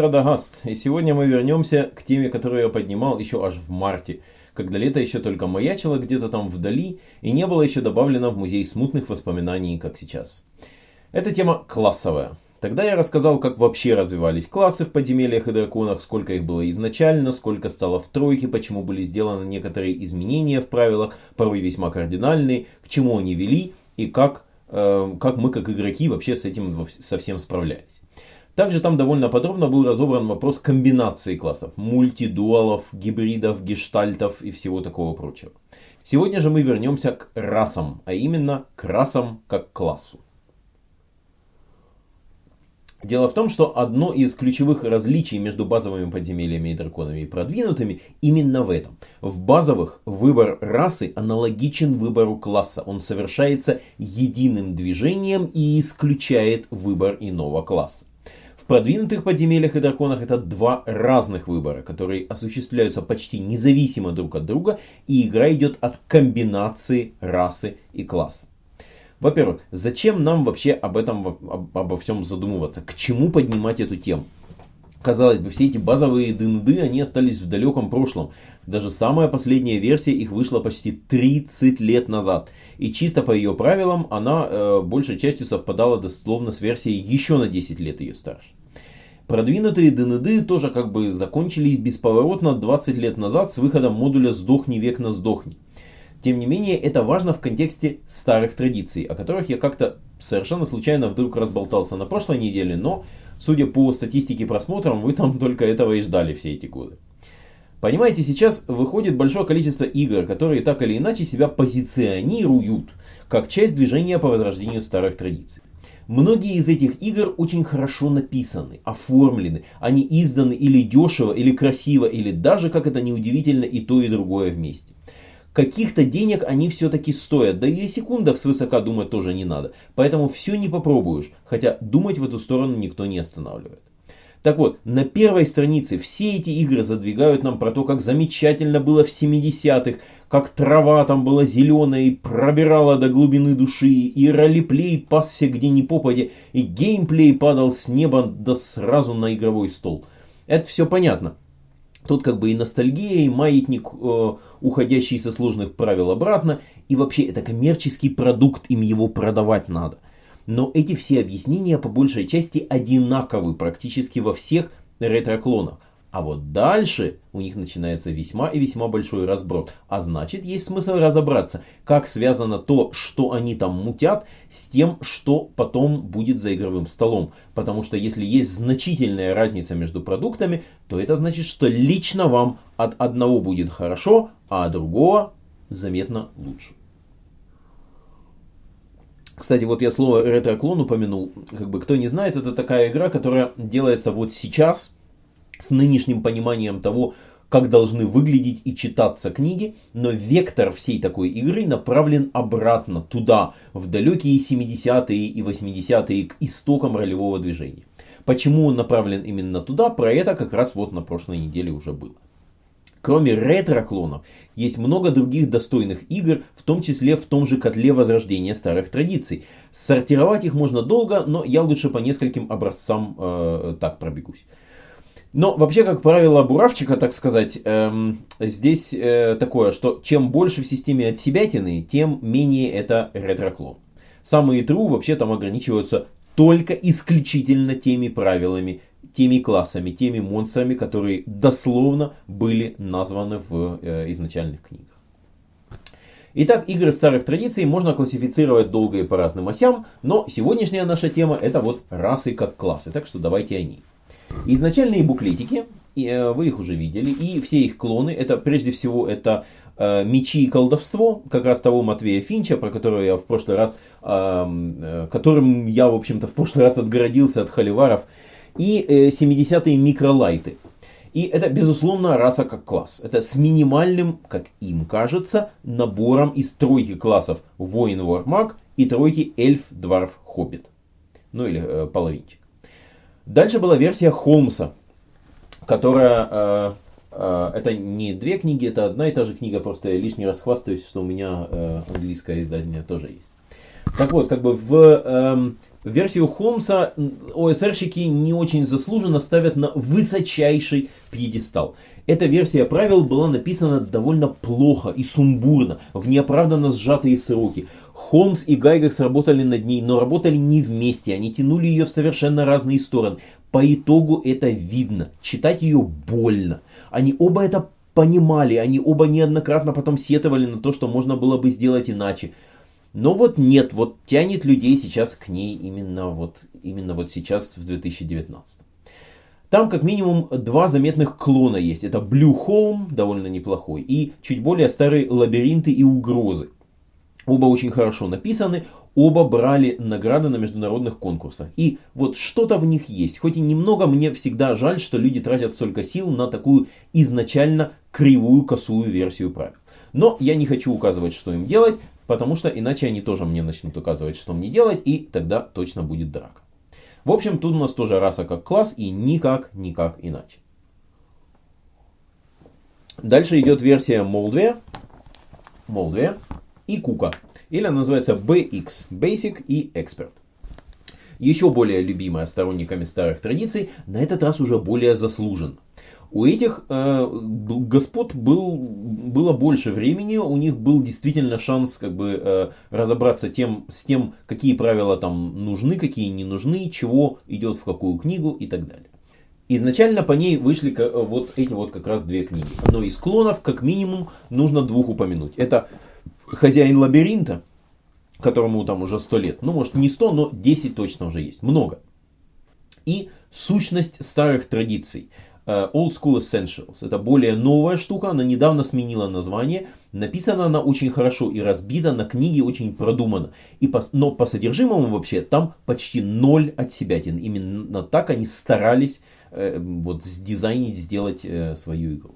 Радагаст, и сегодня мы вернемся к теме, которую я поднимал еще аж в марте, когда лето еще только маячило где-то там вдали и не было еще добавлено в музей смутных воспоминаний, как сейчас. Эта тема классовая. Тогда я рассказал, как вообще развивались классы в подземельях и драконах, сколько их было изначально, сколько стало в тройке, почему были сделаны некоторые изменения в правилах, порой весьма кардинальные, к чему они вели и как Э, как мы как игроки вообще с этим совсем справлялись. Также там довольно подробно был разобран вопрос комбинации классов, мультидуалов, гибридов, гештальтов и всего такого прочего. Сегодня же мы вернемся к расам, а именно к расам как классу. Дело в том, что одно из ключевых различий между базовыми подземельями и драконами и продвинутыми именно в этом. В базовых выбор расы аналогичен выбору класса. Он совершается единым движением и исключает выбор иного класса. Продвинутых подземельях и драконах это два разных выбора, которые осуществляются почти независимо друг от друга, и игра идет от комбинации расы и класса. Во-первых, зачем нам вообще об этом, обо всем задумываться? К чему поднимать эту тему? Казалось бы, все эти базовые ДНД, они остались в далеком прошлом. Даже самая последняя версия их вышла почти 30 лет назад. И чисто по ее правилам она э, большей частью совпадала дословно с версией еще на 10 лет ее старше. Продвинутые ДНД тоже как бы закончились бесповоротно 20 лет назад с выходом модуля «Сдохни век на сдохни». Тем не менее, это важно в контексте старых традиций, о которых я как-то совершенно случайно вдруг разболтался на прошлой неделе, но, судя по статистике просмотров, вы там только этого и ждали все эти годы. Понимаете, сейчас выходит большое количество игр, которые так или иначе себя позиционируют как часть движения по возрождению старых традиций. Многие из этих игр очень хорошо написаны, оформлены, они изданы или дешево, или красиво, или даже, как это неудивительно, и то, и другое вместе каких-то денег они все-таки стоят. Да и о секундах свысока думать тоже не надо. Поэтому все не попробуешь, хотя думать в эту сторону никто не останавливает. Так вот, на первой странице все эти игры задвигают нам про то, как замечательно было в 70-х, как трава там была зеленая и пробирала до глубины души, и ролеплей пасся где ни попадя, и геймплей падал с неба да сразу на игровой стол. Это все понятно. Тут как бы и ностальгия, и маятник, э, уходящий со сложных правил обратно. И вообще это коммерческий продукт, им его продавать надо. Но эти все объяснения по большей части одинаковы практически во всех ретро-клонах. А вот дальше у них начинается весьма и весьма большой разброд. А значит, есть смысл разобраться, как связано то, что они там мутят, с тем, что потом будет за игровым столом. Потому что если есть значительная разница между продуктами, то это значит, что лично вам от одного будет хорошо, а от другого заметно лучше. Кстати, вот я слово ретро-клон упомянул. Как бы кто не знает, это такая игра, которая делается вот сейчас – с нынешним пониманием того, как должны выглядеть и читаться книги, но вектор всей такой игры направлен обратно, туда, в далекие 70-е и 80-е, к истокам ролевого движения. Почему он направлен именно туда, про это как раз вот на прошлой неделе уже было. Кроме ретро-клонов, есть много других достойных игр, в том числе в том же котле возрождения старых традиций. Сортировать их можно долго, но я лучше по нескольким образцам э, так пробегусь. Но вообще, как правило, буравчика, так сказать, эм, здесь э, такое, что чем больше в системе от себятины, тем менее это ретроклон. Самые true вообще там ограничиваются только исключительно теми правилами, теми классами, теми монстрами, которые дословно были названы в э, изначальных книгах. Итак, игры старых традиций можно классифицировать долго и по разным осям, но сегодняшняя наша тема это вот расы как классы, так что давайте о ней. Изначальные буклетики, э, вы их уже видели, и все их клоны, это прежде всего это э, мечи и колдовство, как раз того Матвея Финча, про которого я в прошлый раз, э, которым я, в общем-то, в прошлый раз отгородился от холиваров, и 70-е микролайты. И это, безусловно, раса как класс. Это с минимальным, как им кажется, набором из тройки классов воин, вор, маг и тройки эльф, дварф, хоббит. Ну или э, половинчик. Дальше была версия Холмса, которая... Э, э, это не две книги, это одна и та же книга, просто я лишний раз хвастаюсь, что у меня э, английское издание тоже есть. Так вот, как бы в э, Версию Холмса ОСРщики не очень заслуженно ставят на высочайший пьедестал. Эта версия правил была написана довольно плохо и сумбурно, в неоправданно сжатые сроки. Холмс и Гайгерс работали над ней, но работали не вместе, они тянули ее в совершенно разные стороны. По итогу это видно, читать ее больно. Они оба это понимали, они оба неоднократно потом сетовали на то, что можно было бы сделать иначе. Но вот нет, вот тянет людей сейчас к ней именно вот, именно вот сейчас в 2019. Там как минимум два заметных клона есть. Это Blue Home, довольно неплохой, и чуть более старые лабиринты и угрозы. Оба очень хорошо написаны, оба брали награды на международных конкурсах. И вот что-то в них есть. Хоть и немного, мне всегда жаль, что люди тратят столько сил на такую изначально кривую, косую версию правил. Но я не хочу указывать, что им делать. Потому что иначе они тоже мне начнут указывать, что мне делать, и тогда точно будет драка. В общем, тут у нас тоже раса как класс и никак, никак иначе. Дальше идет версия Moldware, Moldware и Кука. Или она называется BX, Basic и Expert. Еще более любимая сторонниками старых традиций, на этот раз уже более заслуженно. У этих э, господ был, было больше времени, у них был действительно шанс как бы э, разобраться тем, с тем, какие правила там нужны, какие не нужны, чего идет в какую книгу и так далее. Изначально по ней вышли э, вот эти вот как раз две книги. Но из клонов как минимум нужно двух упомянуть. Это «Хозяин лабиринта», которому там уже сто лет. Ну, может не сто, но 10 точно уже есть. Много. И «Сущность старых традиций». Э, Old School Essentials. Это более новая штука, она недавно сменила название. Написана она очень хорошо и разбита на книге очень продуманно. И по, но по содержимому вообще там почти ноль от себятин. Именно так они старались э, вот сдизайнить, сделать э, свою игру.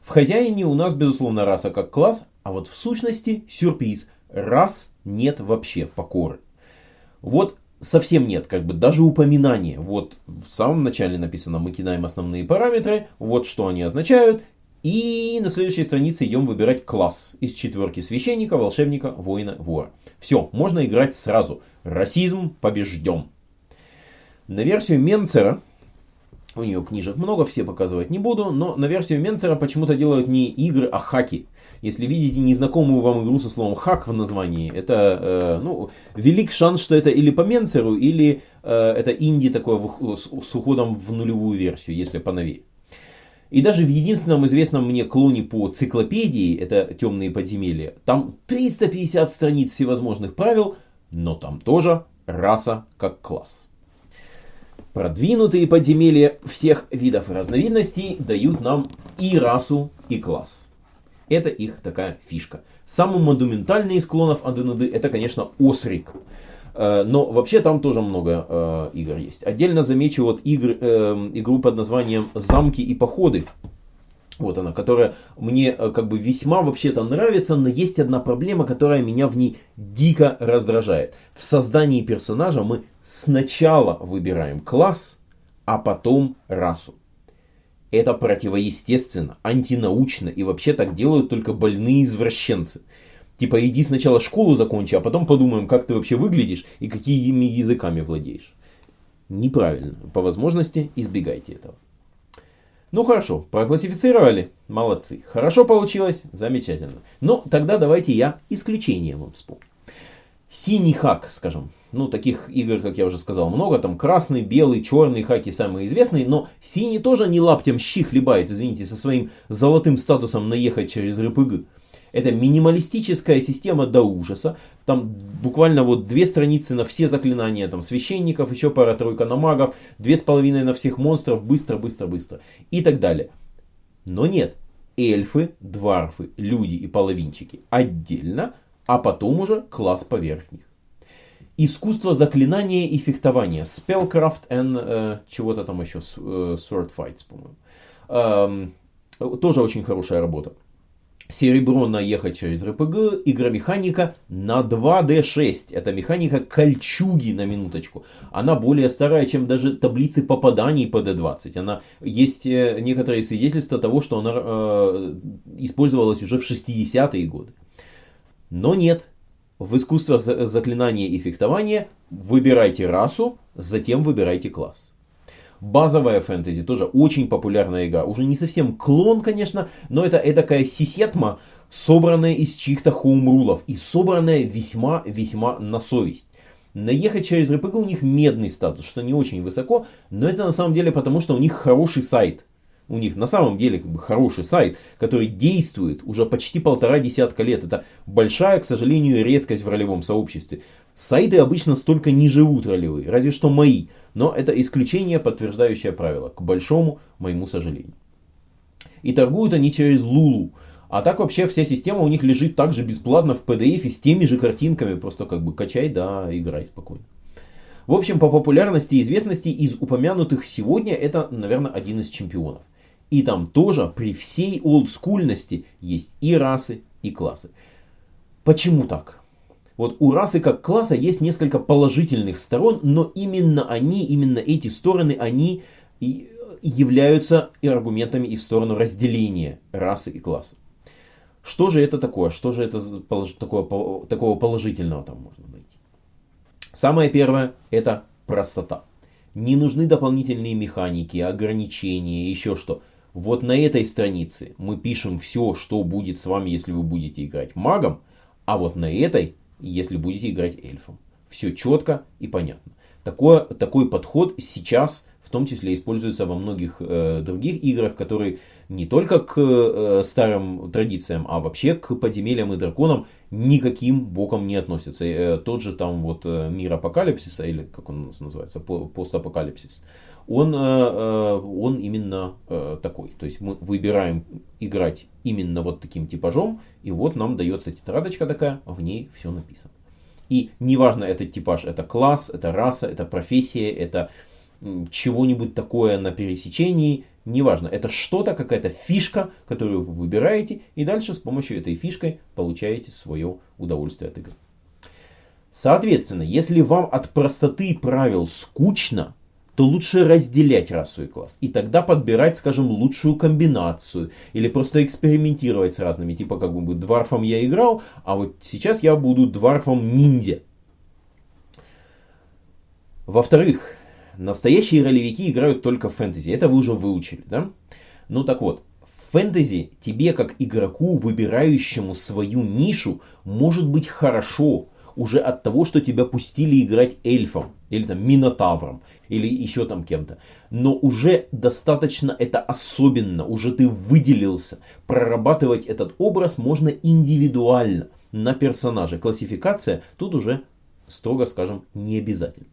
В хозяине у нас безусловно раса как класс, а вот в сущности сюрприз. Рас нет вообще покоры. Вот совсем нет, как бы даже упоминания. Вот в самом начале написано, мы кидаем основные параметры, вот что они означают. И на следующей странице идем выбирать класс из четверки священника, волшебника, воина, вора. Все, можно играть сразу. Расизм побежден. На версию Менцера, у нее книжек много, все показывать не буду, но на версию Менцера почему-то делают не игры, а хаки. Если видите незнакомую вам игру со словом хак в названии, это э, ну, велик шанс, что это или по Менцеру, или э, это инди такое с, с уходом в нулевую версию, если поновее. И даже в единственном известном мне клоне по циклопедии, это темные подземелья, там 350 страниц всевозможных правил, но там тоже раса как класс. Продвинутые подземелья всех видов и разновидностей дают нам и расу, и класс. Это их такая фишка. Самый монументальный из клонов Анденуды это, конечно, Осрик. Э, но вообще там тоже много э, игр есть. Отдельно замечу вот игр, э, игру под названием «Замки и походы». Вот она, которая мне э, как бы весьма вообще-то нравится, но есть одна проблема, которая меня в ней дико раздражает. В создании персонажа мы сначала выбираем класс, а потом расу. Это противоестественно, антинаучно и вообще так делают только больные извращенцы. Типа иди сначала школу закончи, а потом подумаем, как ты вообще выглядишь и какими языками владеешь. Неправильно. По возможности избегайте этого. Ну хорошо, проклассифицировали. Молодцы. Хорошо получилось. Замечательно. Но тогда давайте я исключение вам вспомню. Синий хак, скажем. Ну, таких игр, как я уже сказал, много. Там красный, белый, черный хаки самые известные. Но синий тоже не лаптем щи хлебает, извините, со своим золотым статусом наехать через РПГ. Это минималистическая система до ужаса. Там буквально вот две страницы на все заклинания там священников, еще пара-тройка на магов, две с половиной на всех монстров, быстро, быстро, быстро. И так далее. Но нет. Эльфы, дварфы, люди и половинчики отдельно, а потом уже класс поверх них. Искусство заклинания и фехтования. Spellcraft and э, чего-то там еще. Э, sword Fights, по-моему. Эм, тоже очень хорошая работа. Серебро наехать через РПГ, игра-механика на 2D6. Это механика кольчуги на минуточку. Она более старая, чем даже таблицы попаданий по D20. Она, есть э, некоторые свидетельства того, что она э, использовалась уже в 60-е годы. Но нет, в искусствах заклинания и фехтования выбирайте расу, затем выбирайте класс. Базовая фэнтези тоже очень популярная игра. Уже не совсем клон, конечно, но это такая сисетма, собранная из чьих-то хоумрулов и собранная весьма-весьма на совесть. Наехать через РПГ у них медный статус, что не очень высоко, но это на самом деле потому, что у них хороший сайт. У них на самом деле как бы, хороший сайт, который действует уже почти полтора десятка лет. Это большая, к сожалению, редкость в ролевом сообществе. Сайты обычно столько не живут разве что мои. Но это исключение, подтверждающее правило, к большому моему сожалению. И торгуют они через Лулу. А так вообще вся система у них лежит также бесплатно в PDF с теми же картинками. Просто как бы качай, да, играй спокойно. В общем, по популярности и известности из упомянутых сегодня это, наверное, один из чемпионов. И там тоже при всей олдскульности есть и расы, и классы. Почему так? Вот у расы как класса есть несколько положительных сторон, но именно они, именно эти стороны, они и являются и аргументами и в сторону разделения расы и класса. Что же это такое? Что же это такое, такого положительного там можно найти? Самое первое это простота. Не нужны дополнительные механики, ограничения, еще что. Вот на этой странице мы пишем все, что будет с вами, если вы будете играть магом, а вот на этой, если будете играть эльфом. Все четко и понятно. Такое, такой подход сейчас в том числе используется во многих э, других играх, которые не только к э, старым традициям, а вообще к подземельям и драконам никаким боком не относятся. Э, тот же там вот э, мир апокалипсиса, или как он у нас называется, постапокалипсис, он, э, э, он именно э, такой. То есть мы выбираем играть именно вот таким типажом, и вот нам дается тетрадочка такая, в ней все написано. И неважно этот типаж, это класс, это раса, это профессия, это чего-нибудь такое на пересечении, неважно, это что-то, какая-то фишка, которую вы выбираете, и дальше с помощью этой фишкой получаете свое удовольствие от игры. Соответственно, если вам от простоты правил скучно, то лучше разделять расу и класс. И тогда подбирать, скажем, лучшую комбинацию. Или просто экспериментировать с разными. Типа, как бы, дварфом я играл, а вот сейчас я буду дварфом ниндзя. Во-вторых, Настоящие ролевики играют только в фэнтези. Это вы уже выучили, да? Ну так вот, в фэнтези тебе как игроку, выбирающему свою нишу, может быть хорошо уже от того, что тебя пустили играть эльфом, или там минотавром, или еще там кем-то. Но уже достаточно это особенно, уже ты выделился. Прорабатывать этот образ можно индивидуально на персонаже. Классификация тут уже, строго скажем, не обязательно.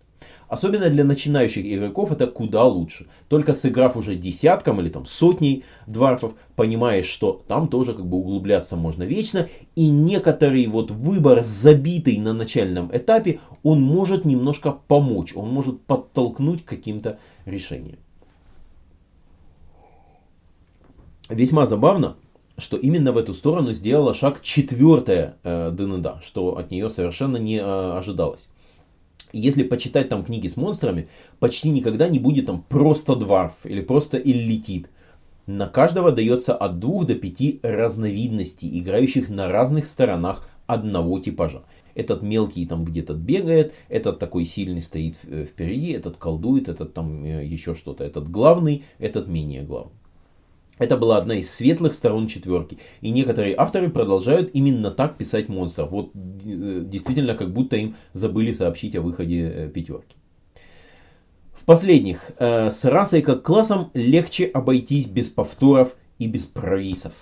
Особенно для начинающих игроков это куда лучше. Только сыграв уже десятком или там сотней дварфов, понимаешь, что там тоже как бы углубляться можно вечно. И некоторый вот выбор, забитый на начальном этапе, он может немножко помочь, он может подтолкнуть к каким-то решениям. Весьма забавно, что именно в эту сторону сделала шаг четвертая э, ДНД, что от нее совершенно не э, ожидалось если почитать там книги с монстрами, почти никогда не будет там просто дварф или просто иллитит. На каждого дается от двух до пяти разновидностей, играющих на разных сторонах одного типажа. Этот мелкий там где-то бегает, этот такой сильный стоит впереди, этот колдует, этот там э, еще что-то, этот главный, этот менее главный. Это была одна из светлых сторон четверки. И некоторые авторы продолжают именно так писать монстров. Вот э, действительно, как будто им забыли сообщить о выходе э, пятерки. В последних, э, с расой как классом легче обойтись без повторов и без провисов.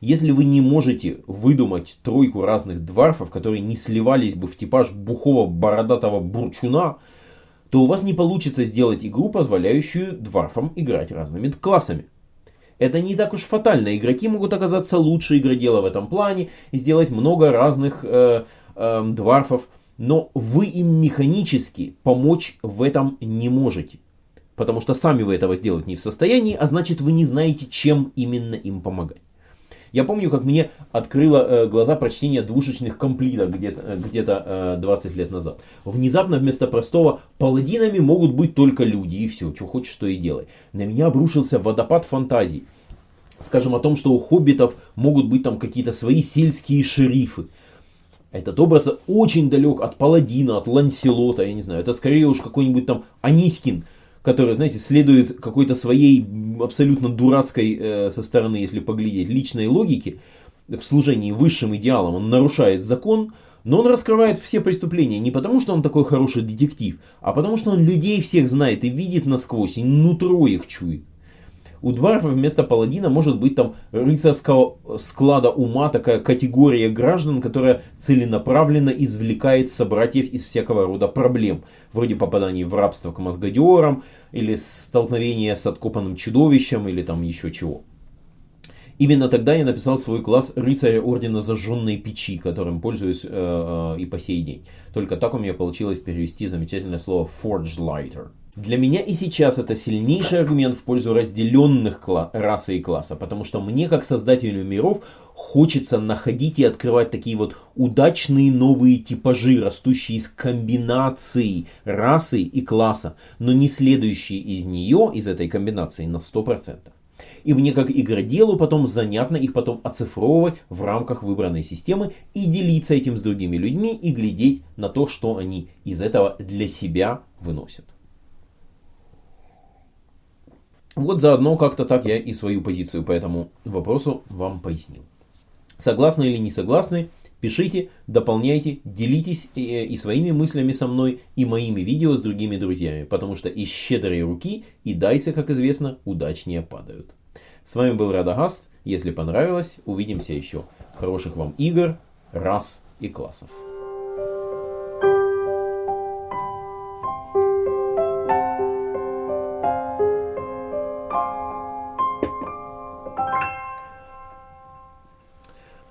Если вы не можете выдумать тройку разных дварфов, которые не сливались бы в типаж бухого бородатого бурчуна, то у вас не получится сделать игру, позволяющую дварфам играть разными классами. Это не так уж фатально. Игроки могут оказаться лучше игродела в этом плане и сделать много разных э, э, дварфов. Но вы им механически помочь в этом не можете. Потому что сами вы этого сделать не в состоянии, а значит вы не знаете, чем именно им помогать. Я помню, как мне открыло э, глаза прочтение двушечных комплитов где-то где, -то, 20 лет назад. Внезапно вместо простого паладинами могут быть только люди и все, что хочешь, то и делай. На меня обрушился водопад фантазий. Скажем о том, что у хоббитов могут быть там какие-то свои сельские шерифы. Этот образ очень далек от Паладина, от Ланселота, я не знаю. Это скорее уж какой-нибудь там Анискин, который, знаете, следует какой-то своей абсолютно дурацкой э, со стороны, если поглядеть, личной логике в служении высшим идеалам. Он нарушает закон, но он раскрывает все преступления не потому, что он такой хороший детектив, а потому, что он людей всех знает и видит насквозь, и нутро их чует. У Дварфа вместо паладина может быть там рыцарского склада ума такая категория граждан, которая целенаправленно извлекает собратьев из всякого рода проблем, вроде попадания в рабство к мозгодерам, или столкновения с откопанным чудовищем, или там еще чего. Именно тогда я написал свой класс рыцаря ордена зажженной печи, которым пользуюсь э, э, и по сей день. Только так у меня получилось перевести замечательное слово forge lighter. Для меня и сейчас это сильнейший аргумент в пользу разделенных расы и класса, потому что мне, как создателю миров, хочется находить и открывать такие вот удачные новые типажи, растущие из комбинаций расы и класса, но не следующие из нее, из этой комбинации, на 100%. И мне как игроделу потом занятно их потом оцифровывать в рамках выбранной системы и делиться этим с другими людьми и глядеть на то, что они из этого для себя выносят. Вот заодно как-то так я и свою позицию по этому вопросу вам пояснил. Согласны или не согласны, пишите, дополняйте, делитесь и, э, и своими мыслями со мной, и моими видео с другими друзьями, потому что из щедрой руки и дайсы, как известно, удачнее падают. С вами был Радагаст. Если понравилось, увидимся еще. Хороших вам игр, рас и классов.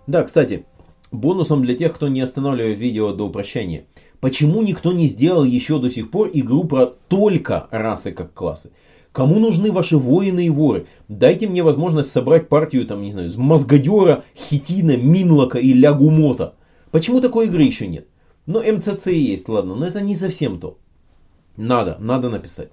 Да, кстати, бонусом для тех, кто не останавливает видео до прощания. Почему никто не сделал еще до сих пор игру про только расы как классы? Кому нужны ваши воины и воры? Дайте мне возможность собрать партию, там, не знаю, с Мозгодера, Хитина, Минлока и Лягумота. Почему такой игры еще нет? Ну, МЦЦ есть, ладно, но это не совсем то. Надо, надо написать.